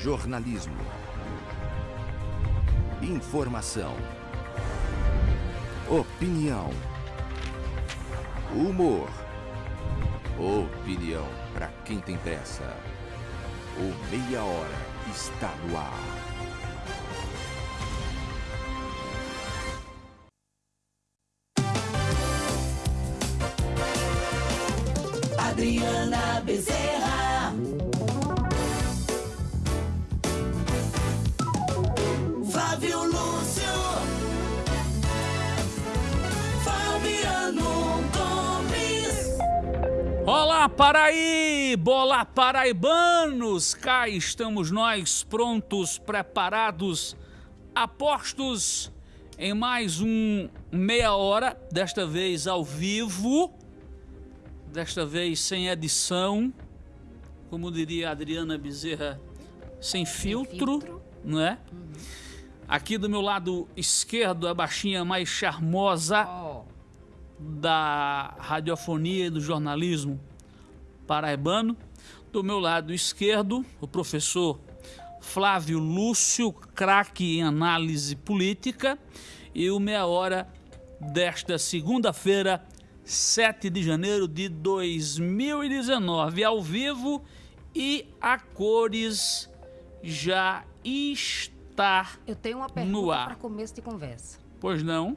Jornalismo. Informação. Opinião. Humor. Opinião para quem tem pressa. O Meia Hora está no ar. Bezerra. Flávio Lúcio. Fabiano Gomes. Olá, Paraíba! Olá, paraibanos! Cá estamos nós, prontos, preparados, apostos em mais um meia hora, desta vez ao vivo, desta vez sem edição, como diria a Adriana Bezerra, sem filtro, filtro. não é? Aqui do meu lado esquerdo, a baixinha mais charmosa Ó, da radiofonia e do jornalismo paraibano. Do meu lado esquerdo, o professor Flávio Lúcio, craque em análise política. E o Meia Hora desta segunda-feira, 7 de janeiro de 2019, ao vivo e a cores já está. eu tenho uma pergunta ar. para começo de conversa. Pois não?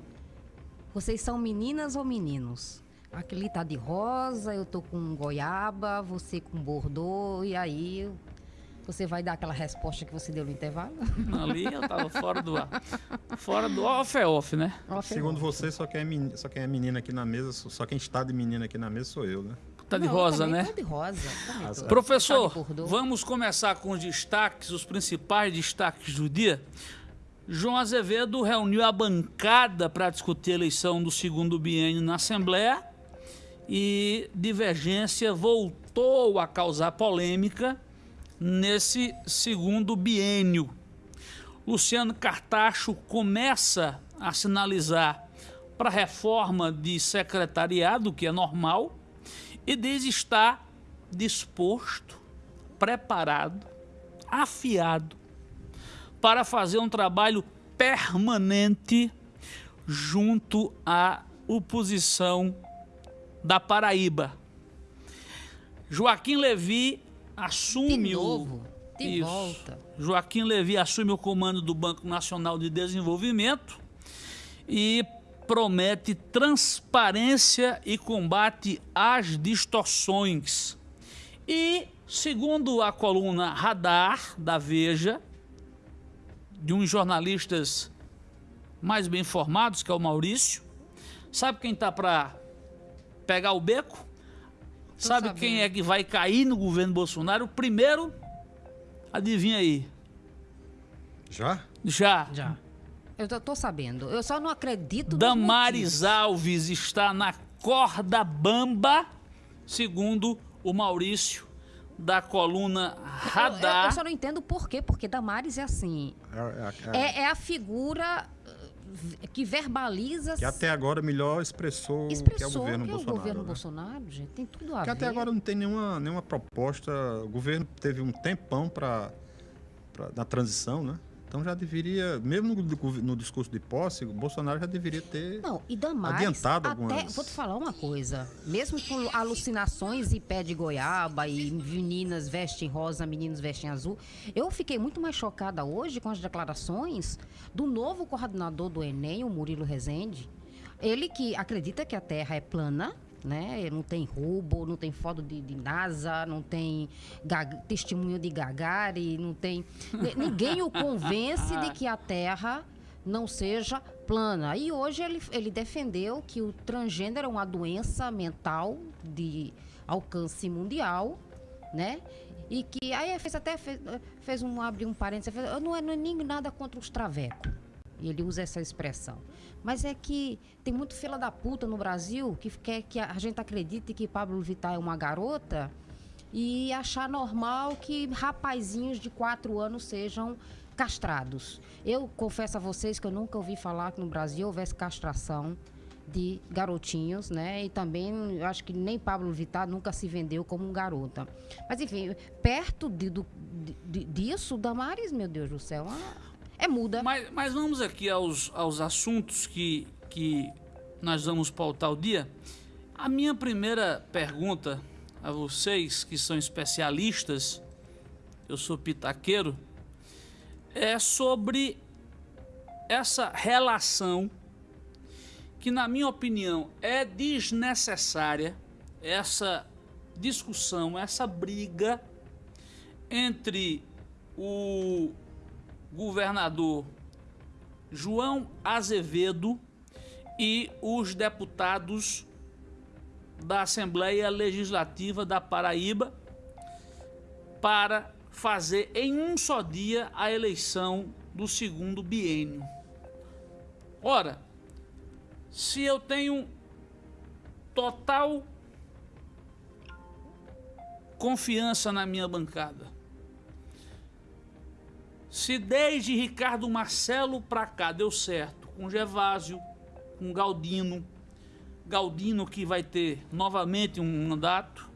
Vocês são meninas ou meninos? Aquele tá de rosa, eu tô com goiaba, você com bordô, e aí você vai dar aquela resposta que você deu no intervalo? Ali eu tava fora do ar. Fora do off é off, né? Ó, Segundo ferrou. você, só quem, é menina, só quem é menina aqui na mesa, só quem está de menina aqui na mesa sou eu, né? Tá de Não, rosa, né? tô de rosa. também tô. Professor, Tá vamos começar com os destaques, os principais destaques do dia. João Azevedo reuniu a bancada para discutir a eleição do segundo biênio na Assembleia e divergência voltou a causar polêmica nesse segundo biênio. Luciano Cartacho começa a sinalizar para a reforma de secretariado, que é normal, e diz estar disposto, preparado, afiado para fazer um trabalho permanente junto à oposição da Paraíba. Joaquim Levi assume De novo, o de Isso. volta. Joaquim Levi assume o comando do Banco Nacional de Desenvolvimento e promete transparência e combate às distorções. E, segundo a coluna Radar da Veja, de uns jornalistas mais bem informados, que é o Maurício, sabe quem tá para pegar o beco? Sabe sabendo. quem é que vai cair no governo Bolsonaro? Primeiro, adivinha aí? Já? Já. Já. Eu tô, tô sabendo. Eu só não acredito Damares. Alves está na corda bamba, segundo o Maurício, da coluna Eu, eu- Radar. eu só não entendo por quê, porque Damares é assim. É, é- é- É, é a figura que verbaliza. que até agora melhor expressou, expressou que é o governo que é o Bolsonaro. governo né? Bolsonaro, gente. Tem tudo a Que ver. até agora não tem nenhuma, nenhuma proposta. O governo teve um tempão para na transição, né? Então já deveria, mesmo no, no discurso de posse, o Bolsonaro já deveria ter. Não, e Damares, Adiantado até, algumas- vou te falar uma coisa, mesmo com alucinações e pé de goiaba e meninas vestem rosa, meninos vestem azul, eu fiquei muito mais chocada hoje com as declarações do novo coordenador do Enem, o Murilo Rezende, ele que acredita que a Terra é plana, né? Não tem roubo, não tem foto de, de NASA, não tem testemunho de Gagari, não tem. ni- Ninguém o convence de que a Terra não seja plana. E hoje ele, ele defendeu que o transgênero é uma doença mental de alcance mundial, né? E que aí fez até fez, fez um abre um parênteses, fez, não é, não é nem nada contra os travecos. Ele usa essa expressão. Mas é que tem muito fila da puta no Brasil que quer que a gente acredite que Pablo Vittar é uma garota e achar normal que rapazinhos de quatro anos sejam castrados. Eu confesso a vocês que eu nunca ouvi falar que no Brasil houvesse castração de garotinhos, né? E também eu acho que nem Pablo Vittar nunca se vendeu como um garota. Mas enfim, perto de, do, de- disso, Damares, meu Deus do céu, ah, é muda. Mas, mas vamos aqui aos, aos assuntos que, que nós vamos pautar o dia. A minha primeira pergunta a vocês, que são especialistas, eu sou pitaqueiro, é sobre essa relação que, na minha opinião, é desnecessária, essa discussão, essa briga entre o governador João Azevedo e os deputados da Assembleia Legislativa da Paraíba para fazer em um só dia a eleição do segundo biênio. Ora, se eu tenho total confiança na minha bancada, se desde Ricardo Marcelo para cá deu certo, com Gervásio, com Galdino, Galdino que vai ter novamente um mandato,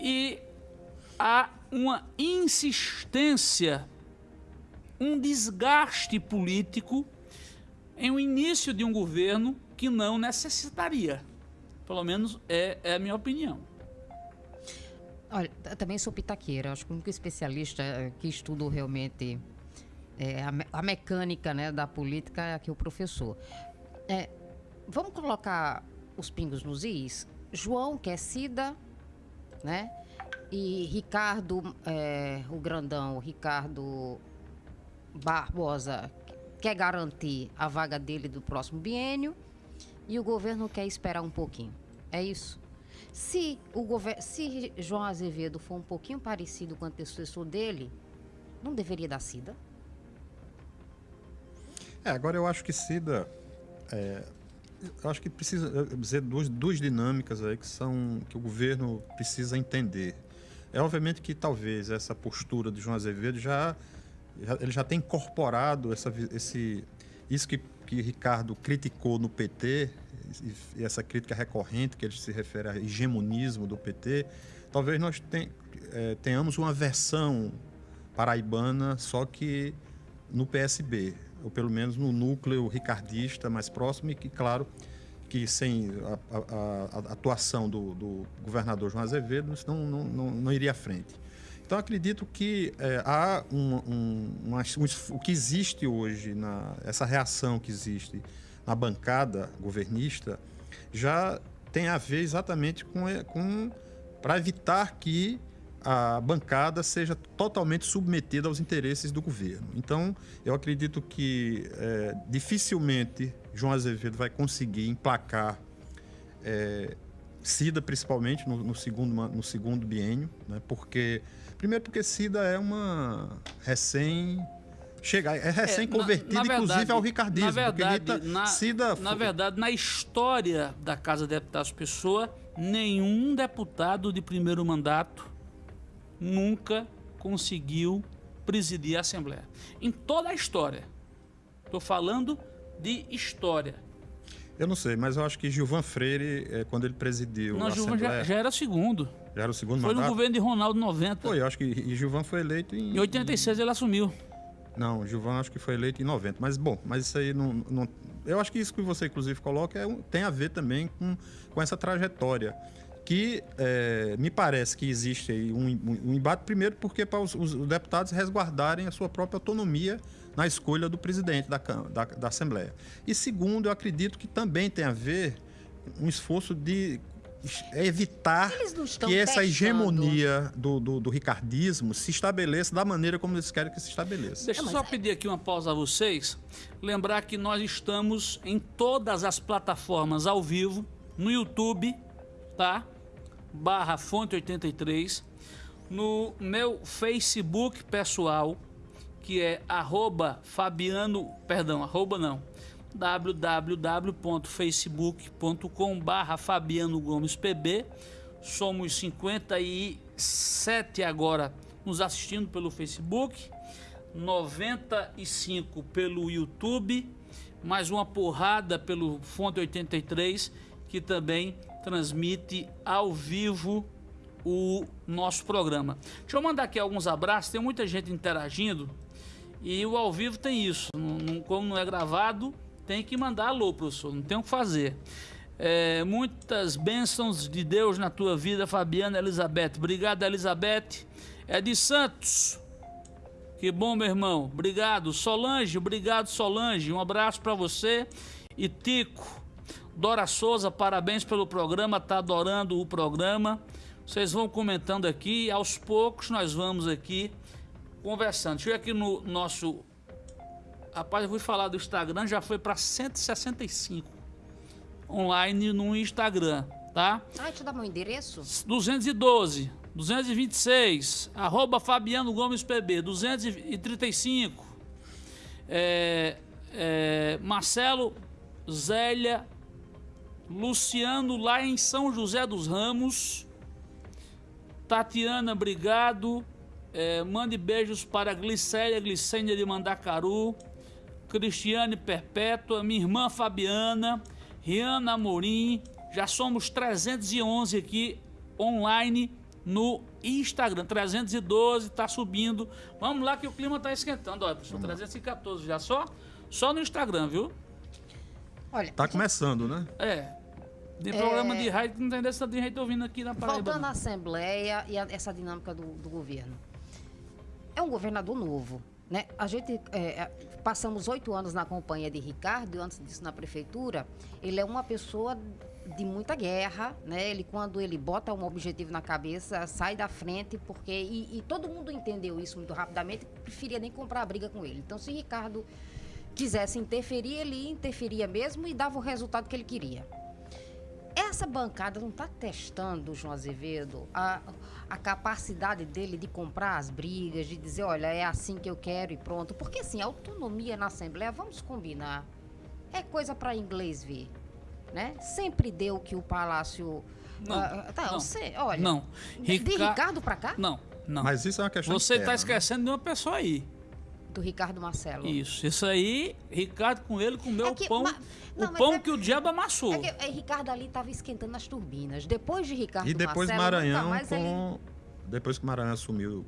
e há uma insistência, um desgaste político em o início de um governo que não necessitaria. Pelo menos é, é a minha opinião. Olha, também sou pitaqueira. Acho que o único especialista eh, que estudou realmente eh, a, me- a mecânica né, da política é aqui o professor. Eh, vamos colocar os pingos nos is? João, que é Cida, né? E Ricardo, eh, o grandão, Ricardo Barbosa, quer garantir a vaga dele do próximo biênio e o governo quer esperar um pouquinho. É isso? Se o governo, se João Azevedo for um pouquinho parecido com o antecessor dele, não deveria dar Cida? É, agora eu acho que Cida. é, eu acho que precisa dizer duas, duas dinâmicas aí que são que o governo precisa entender. É obviamente que talvez essa postura de João Azevedo já, já- ele já tem incorporado essa, esse isso que, que Ricardo criticou no PT e, essa crítica recorrente que ele se refere a hegemonismo do PT. Talvez nós ten- eh, tenhamos uma versão paraibana só que no PSB, ou pelo menos no núcleo ricardista mais próximo, e que, claro, que sem a, a- a atuação do, do governador João Azevedo, isso não, não, não, não iria à frente. Então, acredito que eh, há um, um, uma- um o que existe hoje, na, essa reação que existe na bancada governista, já tem a ver exatamente com, eh, com para evitar que a bancada seja totalmente submetida aos interesses do governo. Então, eu acredito que eh, dificilmente João Azevedo vai conseguir emplacar eh, Cida, principalmente no, no segundo, no segundo biênio, né? porque primeiro porque Cida é uma recém chega é recém É, inclusive ao ricardismo, Na verdade, Rita, na, Cida na verdade, na história da Casa de Deputados Pessoa, nenhum deputado de primeiro mandato nunca conseguiu presidir a Assembleia. Em toda a história. Estou falando de história. eu não sei, mas eu acho que Gilvan Freire, eh, quando ele presidiu Não, Gilvan já, Assembleia, já era segundo. Já era o segundo Foi no mandato. governo de Ronaldo 90. Foi, eu acho que e Gilvan foi eleito em. Em 86 ele assumiu. Não, Gilvan acho que foi eleito em 90. Mas, bom, mas isso aí não. não- eu acho que isso que você, inclusive, coloca é tem a ver também com, com essa trajetória. Que eh, me parece que existe aí um, um- embate, primeiro, porque para os, os deputados resguardarem a sua própria autonomia na escolha do presidente da, da, da Assembleia. E segundo, eu acredito que também tem a ver um esforço de evitar não estão que essa testando. hegemonia do, do, do ricardismo se estabeleça da maneira como eles querem que se estabeleça. Deixa eu Não, só é- pedir aqui uma pausa a vocês. Lembrar que nós estamos em todas as plataformas ao vivo, no YouTube, tá? Barra Fonte 83, no meu Facebook pessoal, que é arroba Fabiano, perdão, arroba não, www.facebook.com barra Fabiano Gomes PB. Somos 57 agora nos assistindo pelo Facebook. 95 pelo YouTube, mais uma porrada pelo Fonte 83, que também transmite ao vivo o nosso programa. Deixa eu mandar aqui alguns abraços, tem muita gente interagindo e o ao vivo tem isso. Não, não- como não é gravado, tem que mandar alô, professor, não tem o que fazer. É, muitas bênçãos de Deus na tua vida, Fabiana Elizabeth. Obrigado, Elizabeth. É de Santos. Que bom, meu irmão. Obrigado. Solange, obrigado, Solange. Um abraço para você. E Tico. Dora Souza, parabéns pelo programa. Tá adorando o programa. Vocês vão comentando aqui. Aos poucos nós vamos aqui conversando. Deixa eu ir aqui no nosso. Rapaz, eu vou falar do Instagram. Já foi para 165 online no Instagram, tá? Ah, deixa eu dar meu endereço. 212, 226, arroba Fabiano Gomes PB, 235, é, é, Marcelo Zélia, Luciano lá em São José dos Ramos, Tatiana, obrigado, é, mande beijos para Glicélia, Glicênia de Mandacaru, Cristiane Perpétua, minha irmã Fabiana, Riana Amorim, já somos 311 aqui online no Instagram, 312, tá subindo. Vamos lá que o clima tá esquentando, olha, professor, 314 já só, só no Instagram, viu? Olha, Tá começando, né? É. De programa de rádio que não tem dessa de gente ouvindo aqui na Paraíba. Voltando não. à Assembleia e a- essa dinâmica do, do governo. É um governador novo. Né? A gente é, é, passamos oito anos na companhia de Ricardo e antes disso na prefeitura. Ele é uma pessoa de muita guerra, né? Ele quando ele bota um objetivo na cabeça sai da frente porque e, e todo mundo entendeu isso muito rapidamente. Preferia nem comprar a briga com ele. Então se Ricardo quisesse interferir, ele interferia mesmo e dava o resultado que ele queria. Essa bancada não está testando, João Azevedo, a, a capacidade dele de comprar as brigas, de dizer, olha, é assim que eu quero e pronto. Porque, assim, autonomia na Assembleia, vamos combinar, é coisa para inglês ver, né? Sempre deu que o Palácio... Não, ah, tá, não, eu sei, olha... não. De, de Rica- Ricardo para cá? Não, não. Mas isso é uma questão Você está né? esquecendo de uma pessoa aí. Do Ricardo Marcelo. Isso, isso aí, Ricardo com ele comeu É que- o pão, não, o pão é- que o diabo amassou. É que é, Ricardo ali estava esquentando as turbinas. Depois de Ricardo E depois Marcelo, Maranhão mais ele... com. Depois que Maranhão assumiu,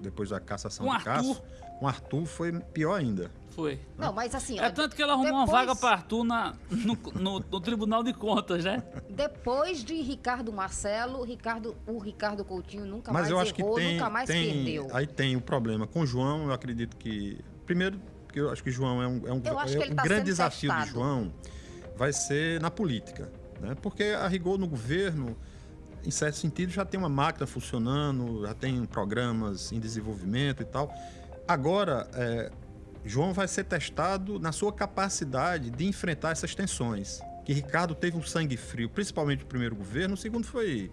depois da cassação Com de Arthur. Cássio, com Arthur foi pior ainda. Foi. Não, mas assim... É tanto que ela arrumou uma depois- vaga para Arthur na, no, no- no Tribunal de Contas, né? Depois de Ricardo Marcelo, Ricardo, o Ricardo Coutinho nunca Mas mais eu acho que errou, tem, nunca mais tem perdeu. aí tem o problema com o João. Eu acredito que primeiro porque eu acho que o João é um, é um, Eu acho é que ele um tá grande sendo desafio testado. de João vai ser na política, né? Porque a rigor no governo, em certo sentido, já tem uma máquina funcionando, já tem programas em desenvolvimento e tal. Agora, é, João vai ser testado na sua capacidade de enfrentar essas tensões. Que Ricardo teve um sangue frio, principalmente no primeiro governo, o segundo foi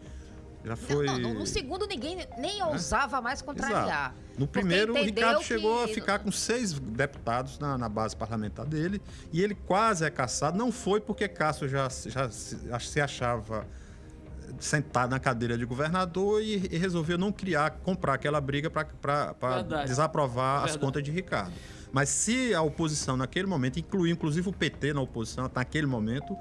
já Não, foi não, no, no segundo ninguém nem ousava mais contrariar. Exato. No primeiro, o Ricardo chegou a que- ficar com seis deputados na, na base parlamentar dele e ele quase é caçado. Não foi porque Cássio já, já se achava sentado na cadeira de governador e, e resolveu não criar, comprar aquela briga para Verdade. desaprovar as Verdade. contas de Ricardo. Mas se a oposição naquele momento, incluiu inclusive o PT na oposição naquele momento,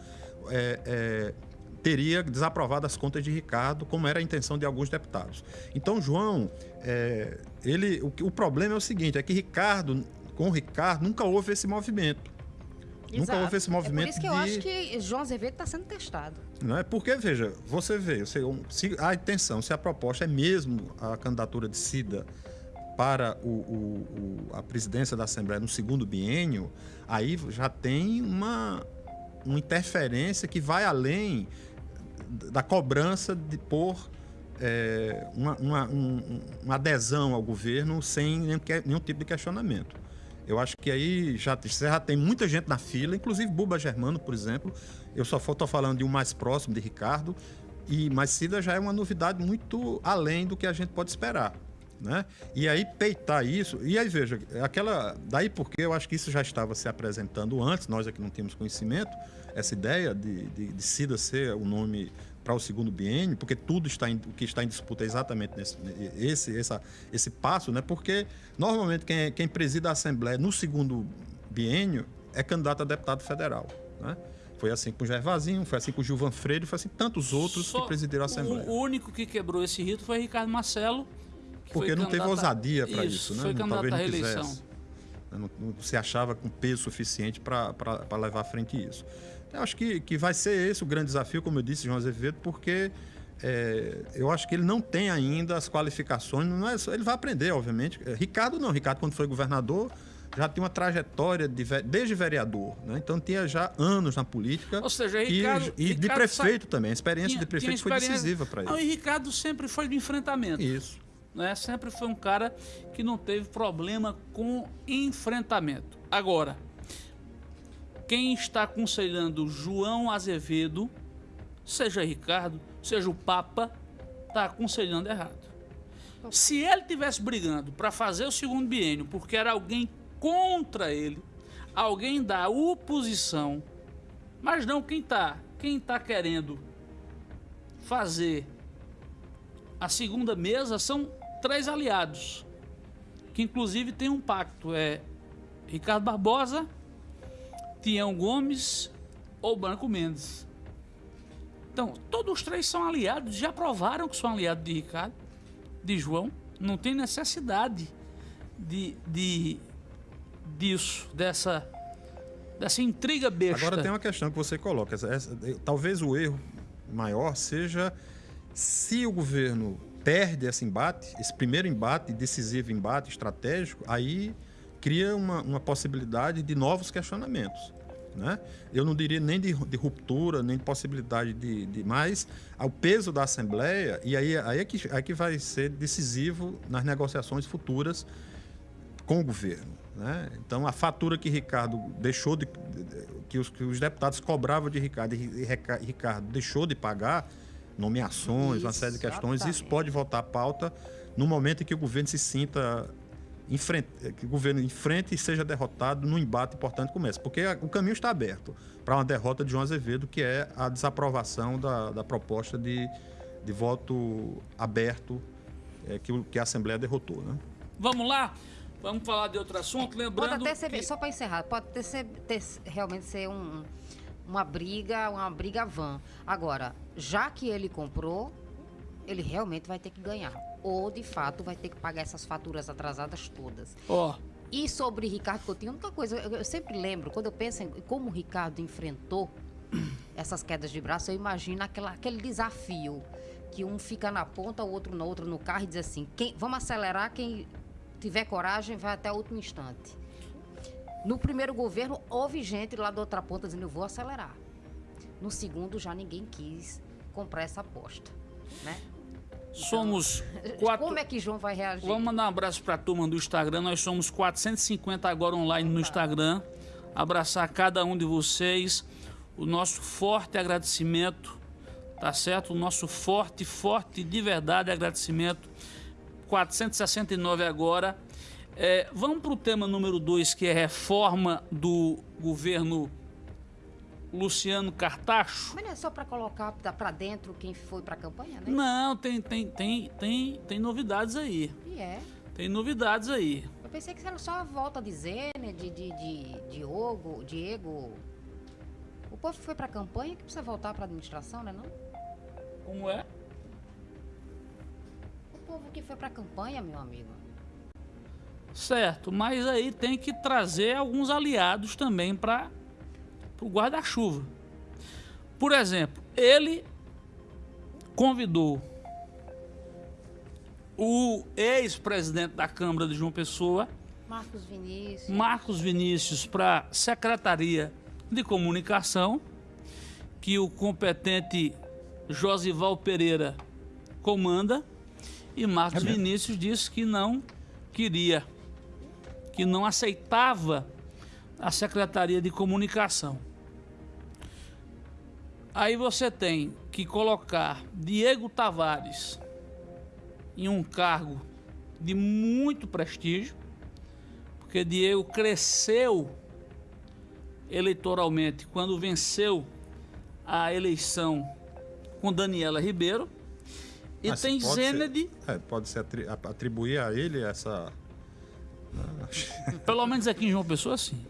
é, é, teria desaprovado as contas de Ricardo, como era a intenção de alguns deputados. Então, João, é, ele, o, o problema é o seguinte, é que Ricardo, com Ricardo, nunca houve esse movimento. Nunca Exato. houve esse É por movimento isso que eu de... acho que João Azevedo está sendo testado. Não é? Porque, veja, você vê, você- se a intenção, se a proposta é mesmo a candidatura de Cida para o, o- o- a presidência da Assembleia no segundo biênio, aí já tem uma, uma interferência que vai além da cobrança de pôr é, uma, uma- um- uma adesão ao governo sem nenhum, nenhum tipo de questionamento. Eu acho que aí já, já tem muita gente na fila, inclusive Buba Germano, por exemplo. Eu só estou falando de um mais próximo, de Ricardo. E, mas Cida já é uma novidade muito além do que a gente pode esperar. Né? E aí peitar isso, e aí veja, aquela. Daí porque eu acho que isso já estava se apresentando antes, nós aqui não tínhamos conhecimento, essa ideia de, de, de Cida ser o nome para o segundo biênio, porque tudo está em, o que está em disputa é exatamente nesse esse, essa, esse passo, né? porque normalmente quem, quem preside a Assembleia no segundo biênio é candidato a deputado federal. Né? Foi assim com o Gervazinho, foi assim com o Gilvan Freire, foi assim com tantos outros Só que presidiram a Assembleia. o único que quebrou esse rito foi Ricardo Marcelo. que Porque não teve ousadia para isso, né? Foi Não- candidato à talvez não reeleição. quisesse. Não, não se achava com peso suficiente para levar à frente isso. Eu acho que, que vai ser esse o grande desafio, como eu disse, João Azevedo, porque é, eu acho que ele não tem ainda as qualificações. Não é só, ele vai aprender, obviamente. É, Ricardo não. Ricardo, quando foi governador, já tinha uma trajetória de, desde vereador. Né? Então tinha já anos na política. Ou seja, e- Ricardo- e, de Ricardo prefeito também. A experiência Tinha- de prefeito tinha foi experiência- decisiva para Não, ele. e Ricardo sempre foi de enfrentamento. Isso. né? Sempre foi um cara que não teve problema com enfrentamento. Agora, quem está aconselhando João Azevedo, seja Ricardo, seja o Papa, está aconselhando errado. Se ele tivesse brigando para fazer o segundo biênio, porque era alguém contra ele, alguém da oposição, mas não quem está, quem está querendo fazer a segunda mesa são três aliados, que inclusive tem um pacto. É Ricardo Barbosa, Tião Gomes ou Branco Mendes. Então, todos os três são aliados, já provaram que são aliados de Ricardo, de João. Não tem necessidade de, de disso, dessa, dessa intriga besta. Agora tem uma questão que você coloca. essa- essa- talvez o erro maior seja se o governo perde esse embate, esse primeiro embate, decisivo embate estratégico, aí cria uma, uma possibilidade de novos questionamentos. Né? Eu não diria nem de, de ruptura, nem de possibilidade de, de mais ao peso da Assembleia, e aí, aí, é que, aí que vai ser decisivo nas negociações futuras com o governo. Né? Então, a fatura que Ricardo deixou de. que os, que os deputados cobravam de Ricardo e Rica- Ricardo deixou de pagar, nomeações, uma série de questões, isso Exatamente. pode voltar à pauta no momento em que o governo se sinta. Enfrente, que o governo enfrente e seja derrotado num embate importante como esse. Porque o caminho está aberto para uma derrota de João Azevedo, que é a desaprovação da, da proposta de, de voto aberto é, que, o- que a Assembleia derrotou. Né? Vamos lá? Vamos falar de outro assunto, Pode lembrando até ser, que... só para encerrar, pode ter, ser- ter- realmente ser um- uma briga, uma briga vã. Agora, já que ele comprou, ele realmente vai ter que ganhar. Ou, de fato, vai ter que pagar essas faturas atrasadas todas. Ó, E sobre Ricardo Coutinho, a única coisa, eu, eu sempre lembro, quando eu penso em como o Ricardo enfrentou essas quedas de braço, eu imagino aquela, aquele desafio que um fica na ponta, o outro no outro no carro e diz assim: quem, vamos acelerar, quem tiver coragem vai até o último instante. No primeiro governo, houve gente lá da outra ponta dizendo: eu vou acelerar. No segundo, já ninguém quis comprar essa aposta. Né? Somos quatro... Como é que João vai reagir? Vamos mandar um abraço para a turma do Instagram. Nós somos 450 agora online no Instagram. Abraçar cada um de vocês. O nosso forte agradecimento, tá certo? O nosso forte, forte de verdade agradecimento. 469 agora. É, vamos para o tema número 2, que é reforma do governo Luciano Cartacho. Mas não é só para colocar para dentro quem foi para a campanha, né? Não, tem, tem, tem, tem, tem novidades aí. E é. Tem novidades aí. Eu pensei que era só a volta de Zene, de, de, de Diogo, Diego. O povo que foi pra campanha que precisa voltar pra administração, né não? Como é? O povo que foi pra campanha, meu amigo. Certo, mas aí tem que trazer alguns aliados também para o guarda-chuva. Por exemplo, ele convidou o ex-presidente da Câmara de João Pessoa, Marcos Vinícius. Marcos Vinícius, para a Secretaria de Comunicação, que o competente Josival Pereira comanda, e Marcos Vinícius disse que não queria, que não aceitava a Secretaria de Comunicação. Aí você tem que colocar Diego Tavares em um cargo de muito prestígio, porque Diego cresceu eleitoralmente quando venceu a eleição com Daniela Ribeiro. E Mas tem Zened, é, pode se atribuir a ele essa. pelo menos aqui em João Pessoa, sim.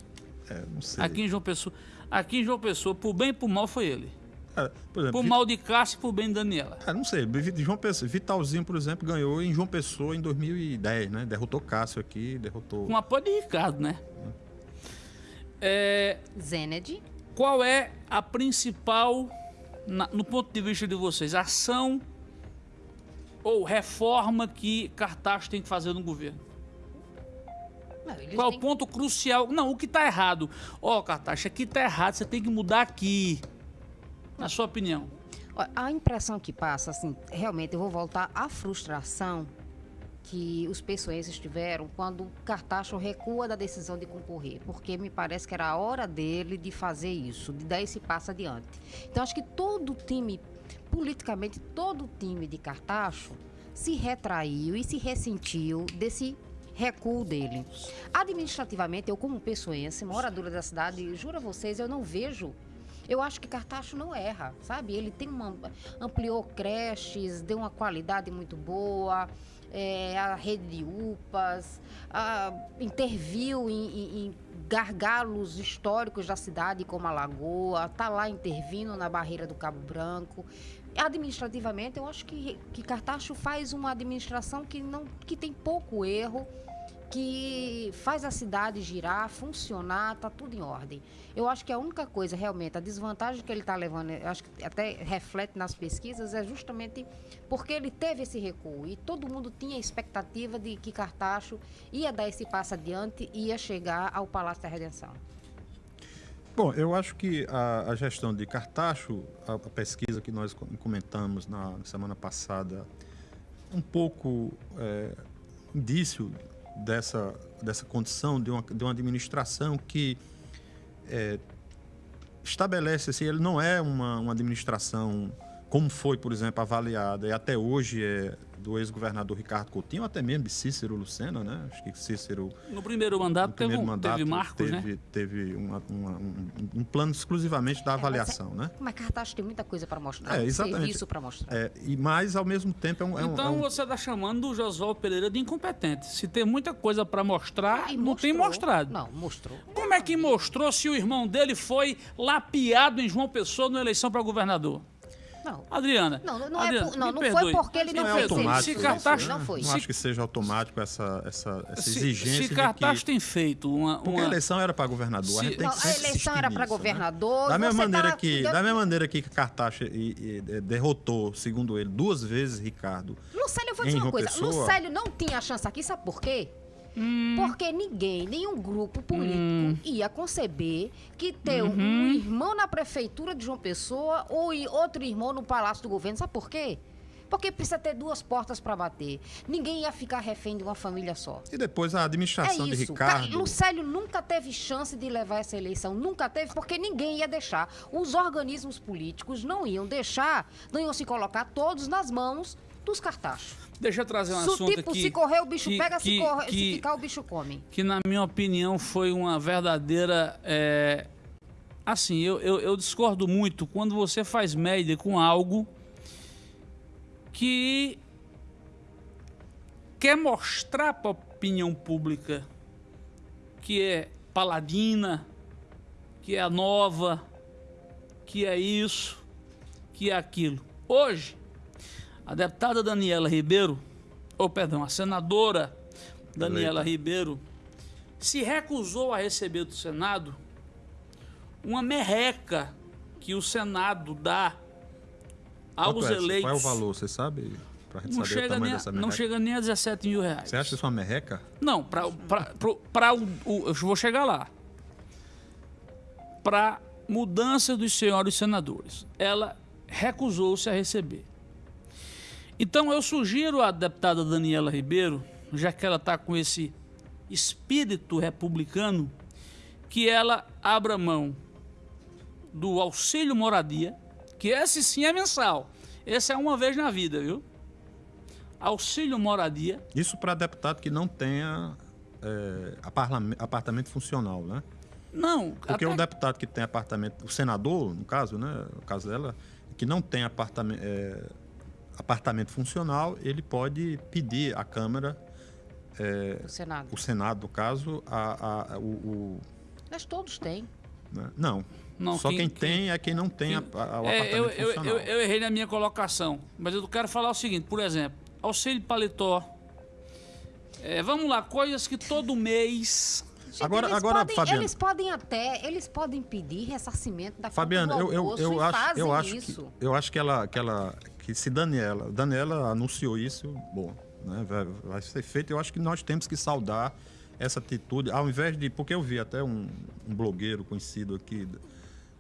É, não sei. Aqui em João Pessoa, aqui em João Pessoa, por bem e por mal foi ele. É, por exemplo, Por Vi- mal de Cássio e por bem de Daniela. É, não sei. João Pessoa, Vitalzinho, por exemplo, ganhou em João Pessoa em 2010, né? Derrotou Cássio aqui, derrotou. Com apoio de Ricardo, né? É, Zened. qual é a principal, na- no ponto de vista de vocês, ação ou reforma que Cartaxo tem que fazer no governo? Não, Qual é o ponto crucial? Não, o que está errado. Ó, Cartaxo, aqui está errado, você tem que mudar aqui. Na sua opinião. A impressão que passa, assim, realmente eu vou voltar à frustração que os pessoenses tiveram quando Cartacho recua da decisão de concorrer, porque me parece que era a hora dele de fazer isso, de dar esse passo adiante. Então acho que todo time, politicamente, todo time de Cartacho se retraiu e se ressentiu desse recuo dele. Administrativamente, eu como pessoense, moradora da cidade, juro a vocês, eu não vejo eu acho que Cartacho não erra, sabe? Ele tem uma ampliou creches, deu uma qualidade muito boa, é, a rede de UPAs, a- interviu em, em- gargalos históricos da cidade, como a Lagoa, tá lá intervindo na barreira do Cabo Branco. Administrativamente, eu acho que, que Cartacho faz uma administração que, não, que tem pouco erro, que faz a cidade girar, funcionar, tá tudo em ordem. Eu acho que a única coisa, realmente, a desvantagem que ele está levando, acho que até reflete nas pesquisas, é justamente porque ele teve esse recuo. E todo mundo tinha a expectativa de que Cartacho ia dar esse passo adiante e ia chegar ao Palácio da Redenção. Bom, eu acho que a, a gestão de Cartacho, a, a pesquisa que nós co- comentamos na semana passada, um pouco é, indício dessa, dessa condição de uma, de uma administração que é, estabelece assim, ele não é uma, uma administração como foi, por exemplo, avaliada e até hoje é do ex-governador Ricardo Coutinho, ou até mesmo de Cícero Lucena, né? Acho que Cícero No primeiro mandato, no primeiro teve, um- mandato teve Marcos, teve, né? teve uma- uma- um, um plano exclusivamente da avaliação, né? Mas Cartacho tem muita coisa para mostrar, É, exatamente. serviço para mostrar. É, e mais ao mesmo tempo é um, é um- Então é um- você está chamando o Josué Pereira de incompetente. Se tem muita coisa para mostrar, E não tem mostrou. mostrado. Não, mostrou. Como é que mostrou se o irmão dele foi lapiado em João Pessoa na eleição para governador? Não. Adriana. Não, não, é Adriana, por- não, não foi porque ele não não é fez automático. Se né? não foi. Não acho que seja automático essa, essa, essa se, exigência se de Cartaxo que... tem feito uma, Porque uma- a eleição era para governador. Se- a gente tem Não, que a eleição era para né? governador. Da e mesma, maneira tá- que, da mesma maneira que Cartaxo e- e- e derrotou, segundo ele, duas vezes Ricardo. Lucélio, eu vou dizer uma coisa. Pessoa? Lucélio não tinha chance aqui, sabe por quê? Hum. Porque ninguém, nenhum grupo político ia conceber que ter Uhum. um irmão na prefeitura de João Pessoa ou outro irmão no Palácio do Governo. Sabe por quê? Porque precisa ter duas portas para bater. Ninguém ia ficar refém de uma família só. E depois a É administração de isso. Ca- Ricardo. Lucélio nunca teve chance de levar essa eleição. Nunca teve, porque ninguém ia deixar. Os organismos políticos não iam deixar, não iam se colocar todos nas mãos dos cartachos. Deixa eu trazer um Se assunto tipo, aqui. se correr, o bicho que- pega, que- se, correr, que- se ficar, o bicho come. que na minha opinião foi uma verdadeira. é, Assim, eu, eu, eu discordo muito quando você faz média com algo que quer mostrar para a opinião pública que é paladina, que é a nova, que é isso, que é aquilo. Hoje, a deputada Daniela Ribeiro, ou perdão, a senadora Daniela Eleita. Ribeiro, se recusou a receber do Senado uma merreca que o Senado dá aos é? eleitos. Qual é o valor, você sabe? Não chega, nem a, não chega nem a 17 mil reais. Você acha isso uma merreca? Não, para o, o. Eu vou chegar lá. Para mudança dos senhores senadores. Ela recusou-se a receber. Então eu sugiro à deputada Daniela Ribeiro, já que ela está com esse espírito republicano, que ela abra mão do auxílio moradia, que esse sim é mensal. Esse é uma vez na vida, viu? auxílio moradia. Isso para deputado que não tenha é, apartamento funcional, né? Não, Porque até- o deputado que tem apartamento, o senador, no caso, né? No caso dela, que não tem apartamento, apartamento funcional, ele pode pedir à Câmara, O Senado. o Senado, no caso, a, a- o, o- Mas todos têm. né? Não. Não, Só quem- quem, quem- tem é quem não tem a- quem- a- o É, apartamento eu, eu, funcional. eu, eu errei na minha colocação, mas eu quero falar o seguinte, por exemplo, auxílio paletó. É, vamos lá, coisas que todo mês. Gente, Agora- eles agora, podem, Fabiano. Eles podem até, eles podem pedir ressarcimento da do eu, eu, eu acho, eu acho isso. que eu acho que ela, que ela, que se Daniela, Daniela anunciou isso, bom, né, vai, vai ser feito. Eu acho que nós temos que saudar essa atitude, ao invés de, porque eu vi até um, um blogueiro conhecido aqui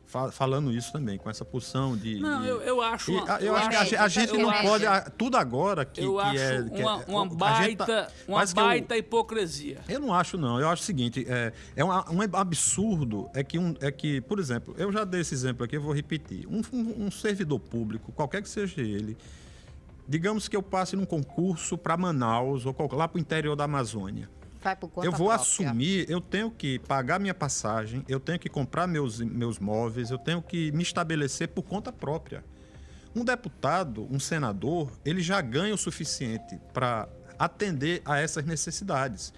fa- falando isso também, com essa posição de. Não, de- eu, eu acho. E, uma- a- eu acho que a, a gente não comédia. pode. a- tudo agora que, eu que acho é. que é- uma, uma a gente baita, tá- uma que eu- baita hipocrisia. eu não acho, não. Eu acho o seguinte: é, é um, um absurdo é que, um, é que, por exemplo, eu já dei esse exemplo aqui, eu vou repetir. Um, um- um servidor público, qualquer que seja ele, digamos que eu passe num concurso para Manaus ou lá para o interior da Amazônia. Vai por conta eu vou própria. assumir, eu tenho que pagar minha passagem, eu tenho que comprar meus, meus móveis, eu tenho que me estabelecer por conta própria. Um deputado, um senador, ele já ganha o suficiente para atender a essas necessidades.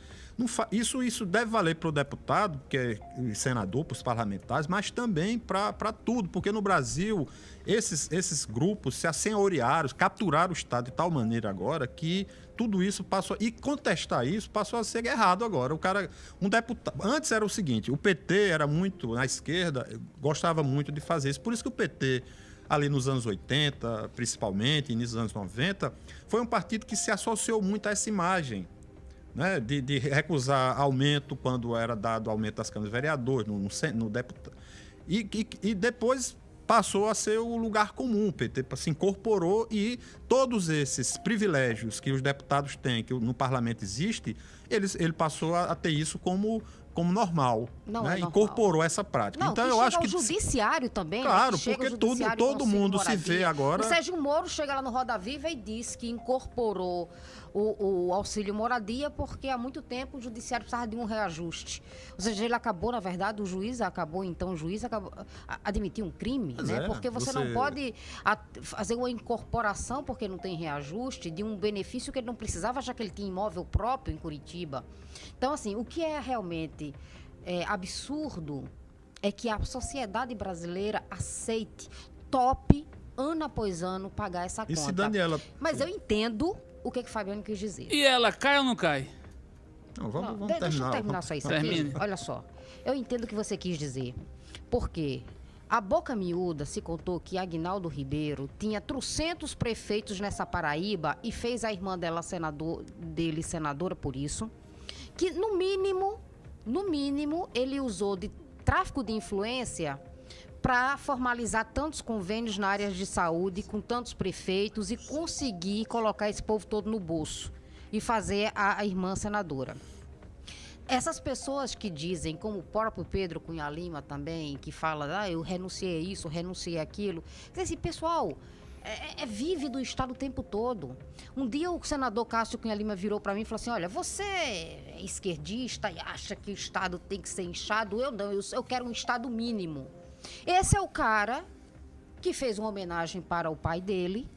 Isso, isso deve valer para o deputado, que é senador, para os parlamentares, mas também para tudo, porque no Brasil esses, esses grupos se assenhorearam, capturaram o Estado de tal maneira agora que tudo isso passou. E contestar isso passou a ser errado agora. O cara, um deputado. Antes era o seguinte: o PT era muito, na esquerda, gostava muito de fazer isso. Por isso que o PT ali nos anos 80, principalmente, início dos anos 90, foi um partido que se associou muito a essa imagem. Né, de, de recusar aumento quando era dado aumento das câmaras de vereadores, no, no, no deputado. E, e, e depois passou a ser o lugar comum. O PT se incorporou e todos esses privilégios que os deputados têm, que no parlamento existe, eles, ele passou a, ter isso como, como normal. Não né? é normal. Incorporou essa prática. Não, então eu acho que judiciário também. né? Claro, porque tudo- todo mundo se vê agora- O Sérgio Moro chega lá no Roda Viva e diz que incorporou o, o auxílio moradia porque há muito tempo o judiciário precisava de um reajuste. Ou seja, ele acabou, na verdade, o juiz acabou, então o juiz acabou admitir um crime, Pois né? é, porque você, você- não pode fazer uma incorporação porque não tem reajuste de um benefício que ele não precisava, já que ele tinha imóvel próprio em Curitiba. Então, assim, o que é realmente é, absurdo é que a sociedade brasileira aceite, top, ano após ano, pagar essa E conta. se Daniela. Mas eu entendo o que, que o Fabiano quis dizer. E ela cai ou não cai? Não, vamos, Não, vamos terminar. Deixa eu terminar vamos- só isso Termine. aqui. Olha só. Eu entendo o que você quis dizer. Porque a boca miúda se contou que Agnaldo Ribeiro tinha trocentos prefeitos nessa Paraíba e fez a irmã dela senador, dele senadora por isso. Que no mínimo, no mínimo, ele usou de tráfico de influência para formalizar tantos convênios na área de saúde com tantos prefeitos e conseguir colocar esse povo todo no bolso e fazer a, a irmã senadora. Essas pessoas que dizem, como o próprio Pedro Cunha Lima também, que fala, ah, eu renunciei isso, renunciei aquilo. Quer pessoal, é, é vive do Estado o tempo todo. Um dia o senador Cássio Cunha Lima virou para mim e falou assim: olha, você é esquerdista e acha que o Estado tem que ser inchado? Eu não, eu, eu quero um Estado mínimo. Esse é o cara que fez uma homenagem para o pai dele,